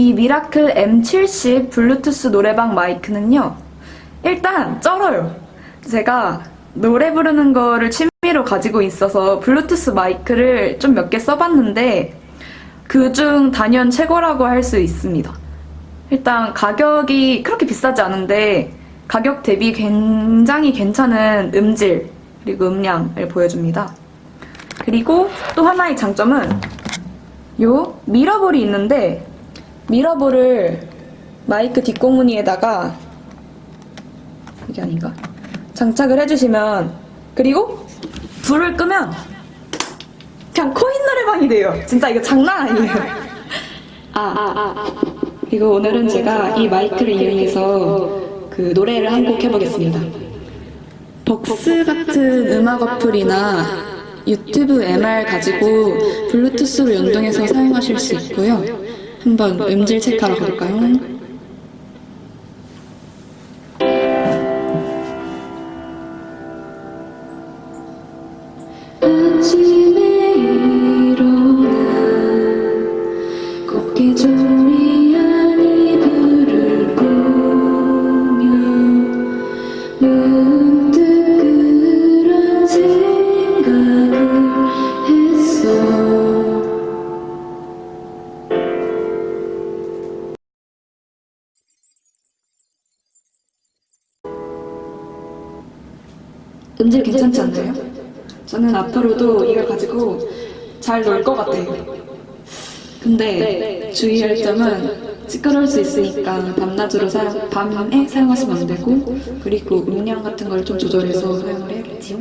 이 미라클 M70 블루투스 노래방 마이크는요. 일단 쩔어요. 제가 노래 부르는 거를 취미로 가지고 있어서 블루투스 마이크를 좀 몇 개 써봤는데 그중 단연 최고라고 할 수 있습니다. 일단 가격이 그렇게 비싸지 않은데 가격 대비 굉장히 괜찮은 음질 그리고 음량을 보여줍니다. 그리고 또 하나의 장점은 요 미러볼이 있는데 미러볼을 마이크 뒷공무니에다가 이게 아닌가? 장착을 해주시면 그리고 불을 끄면 그냥 코인 노래방이 돼요. 진짜 이거 장난 아니에요. 아, 아, 아, 아. 그리고 오늘은 제가 이 마이크를 이용해서 그 노래를 한 곡 해보겠습니다. 벅스 같은 음악 어플이나 유튜브 MR 가지고 블루투스로 연동해서 사용하실 수 있고요. 한번 음질 체크하러 가볼까요? 음질 괜찮지 않나요? 저는 앞으로도 이걸 가지고 잘 놀 것 같아요. 근데 주의할 점은 시끄러울 수 있으니까 밤낮으로 사용, 밤에 사용하시면 안 되고 그리고 음량 같은 걸 좀 조절해서 사용을 해야겠지요.